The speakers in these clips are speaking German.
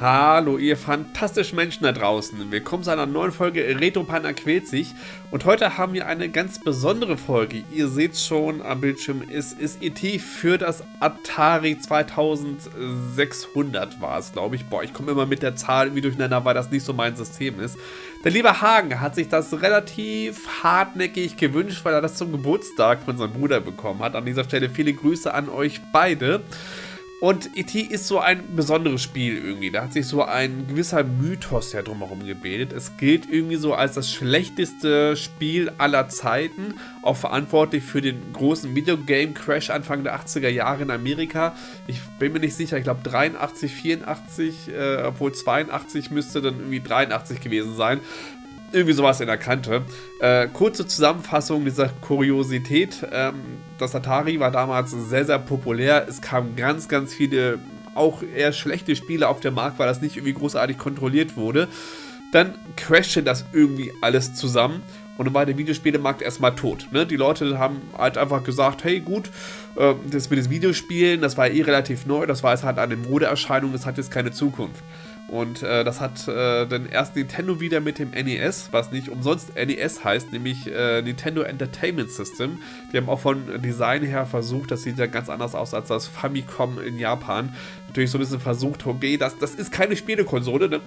Hallo, ihr fantastischen Menschen da draußen. Willkommen zu einer neuen Folge Retro Panda quält sich. Und heute haben wir eine ganz besondere Folge. Ihr seht schon am Bildschirm, es ist ET für das Atari 2600 war es, glaube ich. Boah, ich komme immer mit der Zahl irgendwie durcheinander, weil das nicht so mein System ist. Der liebe Hagen hat sich das relativ hartnäckig gewünscht, weil er das zum Geburtstag von seinem Bruder bekommen hat. An dieser Stelle viele Grüße an euch beide. Und E.T. ist so ein besonderes Spiel irgendwie. Da hat sich so ein gewisser Mythos ja drumherum gebildet. Es gilt irgendwie so als das schlechteste Spiel aller Zeiten. Auch verantwortlich für den großen Videogame-Crash Anfang der 80er Jahre in Amerika. Ich bin mir nicht sicher, ich glaube 83, 84, äh, obwohl 82 müsste dann irgendwie 83 gewesen sein irgendwie sowas in der Kante. Äh, kurze Zusammenfassung dieser Kuriosität. Ähm, das Atari war damals sehr, sehr populär. Es kamen ganz, ganz viele, auch eher schlechte Spiele auf den Markt, weil das nicht irgendwie großartig kontrolliert wurde. Dann crashte das irgendwie alles zusammen und dann war der Videospielemarkt erstmal tot. Ne? Die Leute haben halt einfach gesagt, hey gut, äh, das mit den Videospielen, das war eh relativ neu, das war jetzt halt eine Modeerscheinung, das hat jetzt keine Zukunft. Und äh, das hat äh, dann erst Nintendo wieder mit dem NES, was nicht umsonst NES heißt, nämlich äh, Nintendo Entertainment System. Die haben auch von Design her versucht, das sieht ja ganz anders aus als das Famicom in Japan. Natürlich so ein bisschen versucht, okay, das, das ist keine Spielekonsole, ne?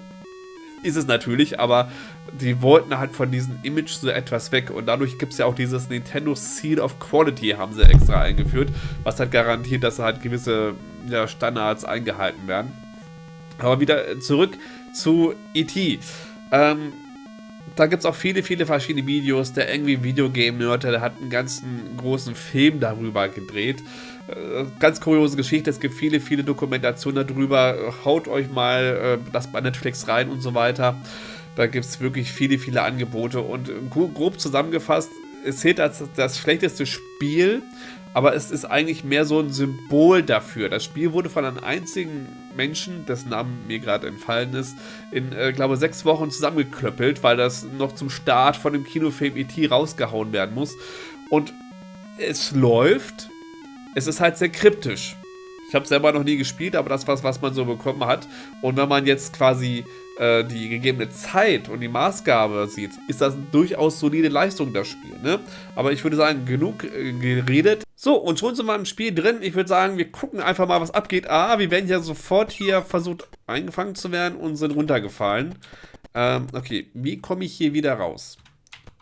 Ist es natürlich, aber die wollten halt von diesem Image so etwas weg. Und dadurch gibt es ja auch dieses Nintendo Seal of Quality, haben sie extra eingeführt, was halt garantiert, dass halt gewisse ja, Standards eingehalten werden. Aber wieder zurück zu E.T. Ähm, da gibt es auch viele, viele verschiedene Videos. Der irgendwie Videogame-Nerd, der hat einen ganzen großen Film darüber gedreht. Äh, ganz kuriose Geschichte, es gibt viele, viele Dokumentationen darüber. Haut euch mal äh, das bei Netflix rein und so weiter. Da gibt es wirklich viele, viele Angebote. Und grob zusammengefasst, es zählt als das schlechteste Spiel aber es ist eigentlich mehr so ein Symbol dafür. Das Spiel wurde von einem einzigen Menschen, dessen Namen mir gerade entfallen ist, in, äh, glaube sechs Wochen zusammengeklöppelt, weil das noch zum Start von dem Kinofilm E.T. rausgehauen werden muss. Und es läuft, es ist halt sehr kryptisch. Ich habe selber noch nie gespielt, aber das was, was man so bekommen hat. Und wenn man jetzt quasi äh, die gegebene Zeit und die Maßgabe sieht, ist das eine durchaus solide Leistung, das Spiel. Ne? Aber ich würde sagen, genug äh, geredet. So, und schon sind wir im Spiel drin. Ich würde sagen, wir gucken einfach mal, was abgeht. Ah, wir werden ja sofort hier versucht eingefangen zu werden und sind runtergefallen. Ähm, okay, wie komme ich hier wieder raus?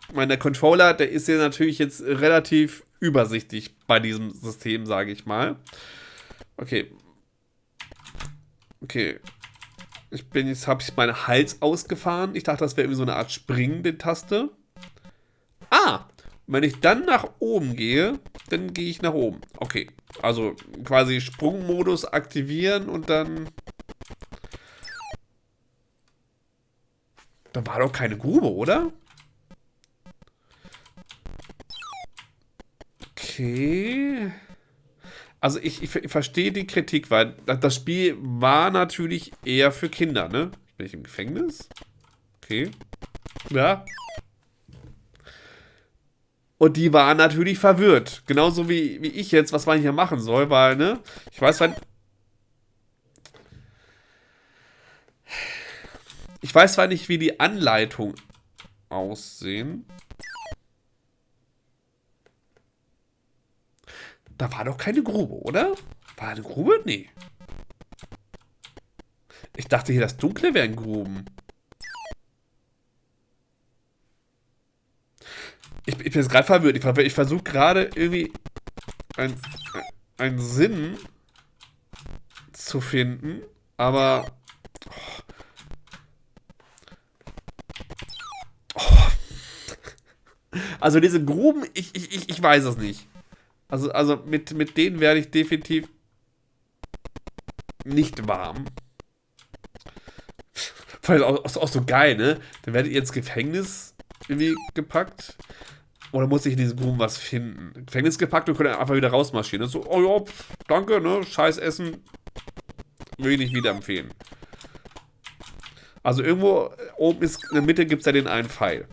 Ich meine, der Controller, der ist ja natürlich jetzt relativ übersichtlich bei diesem System, sage ich mal. Okay. Okay. Ich bin jetzt, habe ich meinen Hals ausgefahren. Ich dachte, das wäre irgendwie so eine Art springende Taste. Ah! Wenn ich dann nach oben gehe, dann gehe ich nach oben. Okay. Also quasi Sprungmodus aktivieren und dann... Da war doch keine Grube, oder? Okay. Also ich, ich, ich verstehe die Kritik, weil das Spiel war natürlich eher für Kinder, ne? Bin ich im Gefängnis? Okay. Ja. Und die waren natürlich verwirrt. Genauso wie, wie ich jetzt, was man hier machen soll, weil, ne? Ich weiß zwar... Ich weiß zwar nicht, wie die Anleitung aussehen. Da war doch keine Grube, oder? War eine Grube? Nee. Ich dachte hier, das Dunkle wären Gruben. Ich, bin jetzt gerade verwirrt. Ich, ich versuche gerade irgendwie einen ein Sinn zu finden, aber... Oh. Oh. Also diese Gruben, ich, ich, ich weiß es nicht. Also, also mit, mit denen werde ich definitiv nicht warm. Weil auch, auch, so geil, ne? Dann werdet ihr ins Gefängnis irgendwie gepackt. Oder muss ich in diesem Gruben was finden? Gefängnis gepackt und könnt einfach wieder rausmarschieren. So, oh ja, danke, ne? Scheiß Essen. Will ich nicht wieder empfehlen. Also irgendwo oben ist, in der Mitte gibt es ja den einen Pfeil.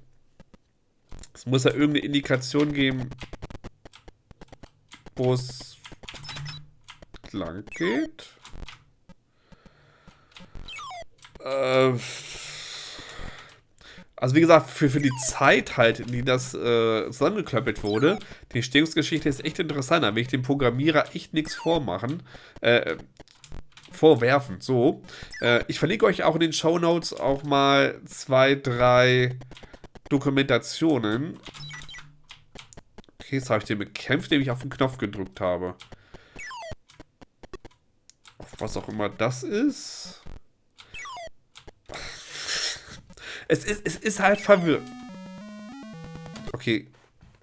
Es muss ja irgendeine Indikation geben, wo es lang geht. Äh, also wie gesagt, für, für die Zeit halt, die das äh, zusammengeklöppelt wurde, die Entstehungsgeschichte ist echt interessant. Da will ich dem Programmierer echt nichts vormachen. Äh, vorwerfen. So. Äh, ich verlinke euch auch in den Show Notes auch mal zwei, drei Dokumentationen. Okay, jetzt habe ich den bekämpft, indem ich auf den Knopf gedrückt habe. Was auch immer das ist. Es ist, es ist halt verwirrend. Okay.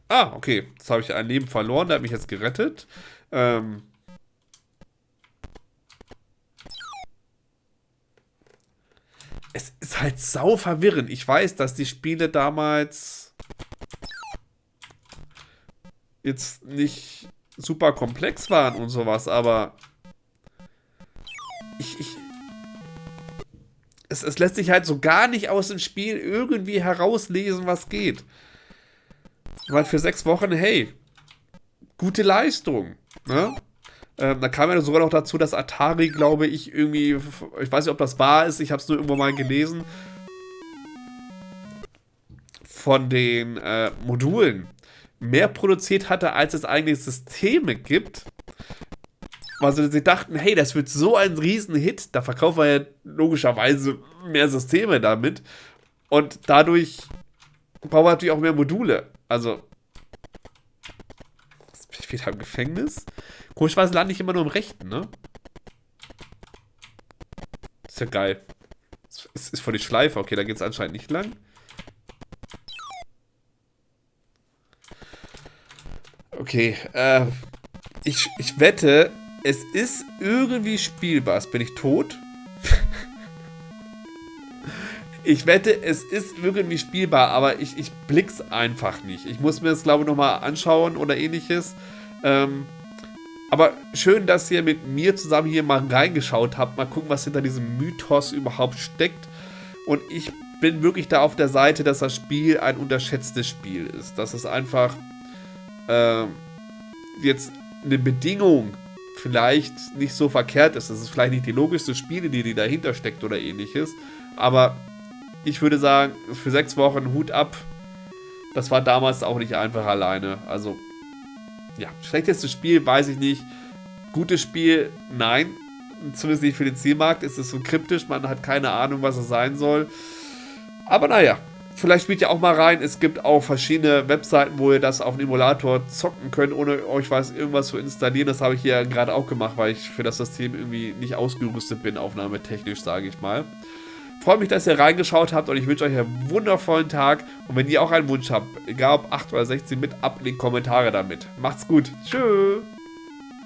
Ah, okay. Jetzt habe ich ein Leben verloren. Der hat mich jetzt gerettet. Ähm. Es ist halt sau verwirrend. Ich weiß, dass die Spiele damals jetzt nicht super komplex waren und sowas, aber ich, ich, es, es lässt sich halt so gar nicht aus dem Spiel irgendwie herauslesen, was geht. Weil für sechs Wochen, hey, gute Leistung. Ne? Ähm, da kam ja sogar noch dazu, dass Atari, glaube ich, irgendwie, ich weiß nicht, ob das wahr ist, ich habe es nur irgendwo mal gelesen, von den äh, Modulen mehr produziert hatte, als es eigentlich Systeme gibt. Also sie dachten, hey, das wird so ein Riesenhit, da verkaufen wir ja logischerweise mehr Systeme damit. Und dadurch bauen wir natürlich auch mehr Module. Also, ich wieder im Gefängnis. Komischerweise lande ich immer nur im Rechten, ne? Ist ja geil. Es ist voll die Schleife. Okay, da geht es anscheinend nicht lang. Okay, äh, ich, ich wette, es ist irgendwie spielbar. Bin ich tot? ich wette, es ist irgendwie spielbar, aber ich, ich blick's einfach nicht. Ich muss mir das, glaube ich, nochmal anschauen oder ähnliches. Ähm, aber schön, dass ihr mit mir zusammen hier mal reingeschaut habt. Mal gucken, was hinter diesem Mythos überhaupt steckt. Und ich bin wirklich da auf der Seite, dass das Spiel ein unterschätztes Spiel ist. Dass es einfach äh, jetzt eine Bedingung vielleicht nicht so verkehrt ist. Das ist vielleicht nicht die logischste Spielidee, die dahinter steckt oder ähnliches. Aber ich würde sagen, für sechs Wochen Hut ab. Das war damals auch nicht einfach alleine. Also, ja, schlechtestes Spiel, weiß ich nicht. Gutes Spiel, nein. Zumindest nicht für den Zielmarkt. Es ist so kryptisch, man hat keine Ahnung, was es sein soll. Aber naja, Vielleicht spielt ihr auch mal rein. Es gibt auch verschiedene Webseiten, wo ihr das auf dem Emulator zocken könnt, ohne euch was irgendwas zu installieren. Das habe ich hier gerade auch gemacht, weil ich für das System irgendwie nicht ausgerüstet bin, aufnahmetechnisch, sage ich mal. Freue mich, dass ihr reingeschaut habt und ich wünsche euch einen wundervollen Tag. Und wenn ihr auch einen Wunsch habt, egal ob 8 oder 16, mit ab in die Kommentare damit. Macht's gut. Tschüss.